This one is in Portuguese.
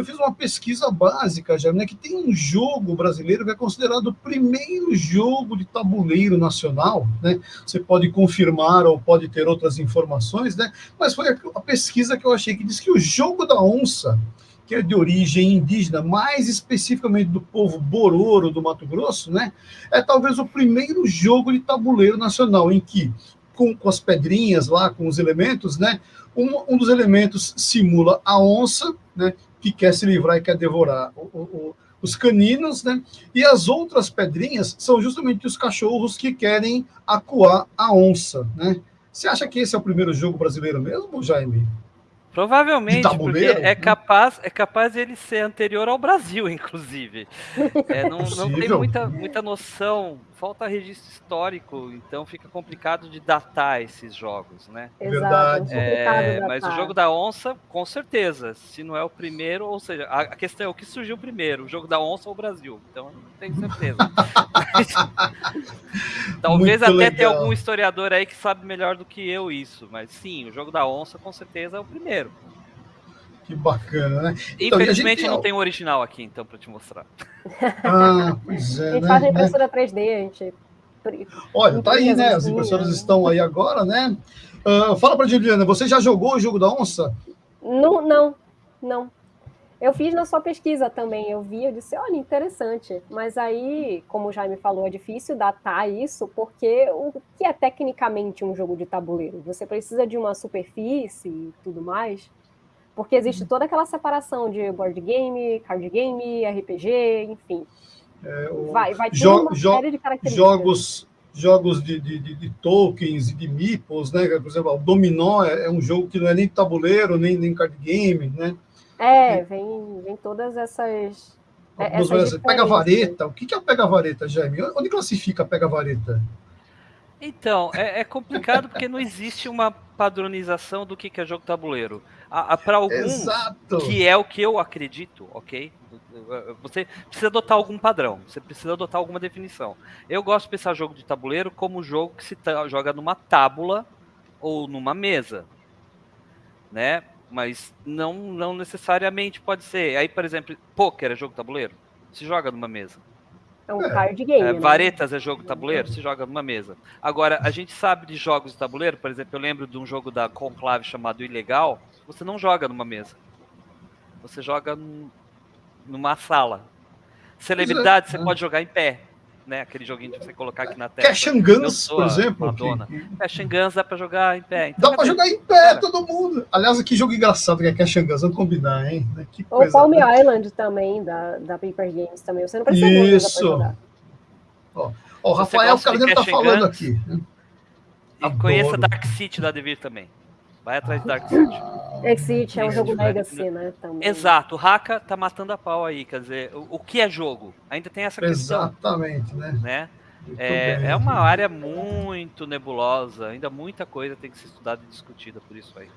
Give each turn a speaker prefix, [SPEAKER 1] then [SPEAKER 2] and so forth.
[SPEAKER 1] eu fiz uma pesquisa básica, já, né, que tem um jogo brasileiro que é considerado o primeiro jogo de tabuleiro nacional, né? Você pode confirmar ou pode ter outras informações, né? Mas foi a, pesquisa que eu achei que diz que o jogo da onça que é de origem indígena, mais especificamente do povo Bororo do Mato Grosso, né? É talvez o primeiro jogo de tabuleiro nacional em que, com, com as pedrinhas lá, com os elementos, né? Um, um, dos elementos simula a onça, né? Que quer se livrar e quer devorar o, o, os caninos, né? E as outras pedrinhas são justamente os cachorros que querem acuar a onça, né? Você acha que esse é o primeiro jogo brasileiro mesmo, Jaime?
[SPEAKER 2] Provavelmente, porque é capaz, é capaz de ele ser anterior ao Brasil, inclusive. É, não, não, tem muita, muita noção, falta registro histórico, então fica complicado de datar esses jogos, né?
[SPEAKER 1] Verdade.
[SPEAKER 2] É, mas o jogo da onça, com certeza, se não é o primeiro, ou seja, a, a questão é o que surgiu primeiro, o jogo da onça ou o Brasil, então não tenho certeza. Talvez Muito até legal. tenha algum historiador aí que sabe melhor do que eu isso, mas sim, o jogo da onça com certeza é o primeiro.
[SPEAKER 1] Que bacana, né?
[SPEAKER 2] Então, Infelizmente não tem o original aqui, então, para te mostrar.
[SPEAKER 1] Ah, pois é.
[SPEAKER 3] A gente né? faz a impressora 3D, a gente.
[SPEAKER 1] Olha, tá aí, né? As impressoras estão aí agora, né? Uh, fala para Juliana, você já jogou o jogo da onça?
[SPEAKER 3] Não, não, não. Eu fiz na sua pesquisa também, eu vi, eu disse, olha, interessante. Mas aí, como o Jaime falou, é difícil datar isso, porque o que é tecnicamente um jogo de tabuleiro? Você precisa de uma superfície e tudo mais. Porque existe toda aquela separação de board game, card game, RPG, enfim.
[SPEAKER 1] É, o... vai, vai ter jo uma série de características. Jogos, jogos de, de, de, de, tokens e de meeples, né? Por exemplo, o Dominó é, é, um jogo que não é nem tabuleiro, nem, nem card game, né?
[SPEAKER 3] É, vem, vem todas essas...
[SPEAKER 1] É, essas pega vareta, o que é pega vareta, Jaime? Onde classifica pega vareta?
[SPEAKER 2] Então, é, é, complicado porque não existe uma padronização do que, é jogo tabuleiro. Para alguns, Exato. que é o que eu acredito, ok? Você precisa adotar algum padrão, você precisa adotar alguma definição. Eu gosto de pensar jogo de tabuleiro como jogo que se joga numa tábula ou numa mesa, né? Mas não, não necessariamente pode ser. Aí, por exemplo, poker é jogo tabuleiro? Se joga numa mesa.
[SPEAKER 3] É um card game. É,
[SPEAKER 2] né? Varetas é jogo tabuleiro, se joga numa mesa. Agora, a gente sabe de jogos de tabuleiro, por exemplo, eu lembro de um jogo da Conclave chamado Ilegal, você não joga numa mesa. Você joga num, numa sala. Celebridade, é. você pode jogar em pé né? Aquele joguinho de você colocar aqui na tela.
[SPEAKER 1] Cash and Guns, por exemplo.
[SPEAKER 2] Madonna. Cash and Guns dá pra jogar em pé.
[SPEAKER 1] Então, dá pra jogar em pé, cara. todo mundo. Aliás, que jogo engraçado que é Cash and Guns, vamos combinar, hein?
[SPEAKER 3] Que Ou Palm né? Island também, da, da Paper Games também. Você não precisa
[SPEAKER 1] Isso. jogar. Ó, ó o Rafael Carneiro tá falando Guns, aqui. Né?
[SPEAKER 2] E conheça Dark City da Devir também. Vai atrás de Dark City.
[SPEAKER 3] Dark City é um jogo Legacy, né? Também.
[SPEAKER 2] Exato, o Haka tá matando a pau aí, quer dizer, o, o que é jogo? Ainda tem essa
[SPEAKER 1] questão. Exatamente, né?
[SPEAKER 2] né? É, é uma área muito nebulosa, ainda muita coisa tem que ser estudada e discutida por isso aí.